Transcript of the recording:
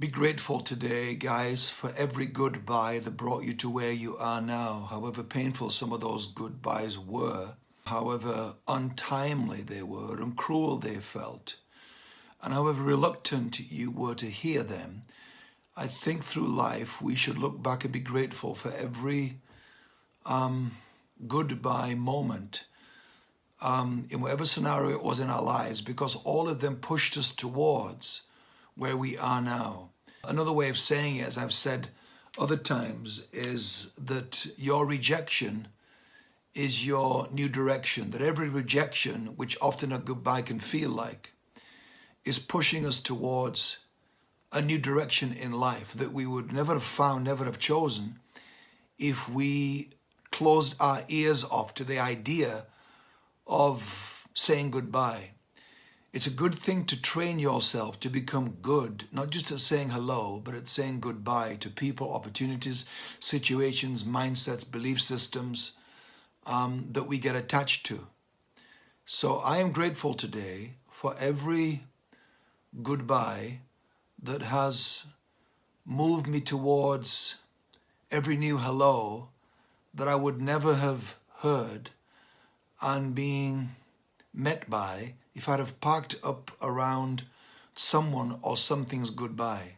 Be grateful today, guys, for every goodbye that brought you to where you are now, however painful some of those goodbyes were, however untimely they were and cruel they felt, and however reluctant you were to hear them. I think through life we should look back and be grateful for every um, goodbye moment um, in whatever scenario it was in our lives because all of them pushed us towards where we are now. Another way of saying it, as I've said other times, is that your rejection is your new direction. That every rejection, which often a goodbye can feel like, is pushing us towards a new direction in life that we would never have found, never have chosen if we closed our ears off to the idea of saying goodbye. It's a good thing to train yourself to become good, not just at saying hello, but at saying goodbye to people, opportunities, situations, mindsets, belief systems um, that we get attached to. So I am grateful today for every goodbye that has moved me towards every new hello that I would never have heard and being met by if I'd have parked up around someone or something's goodbye.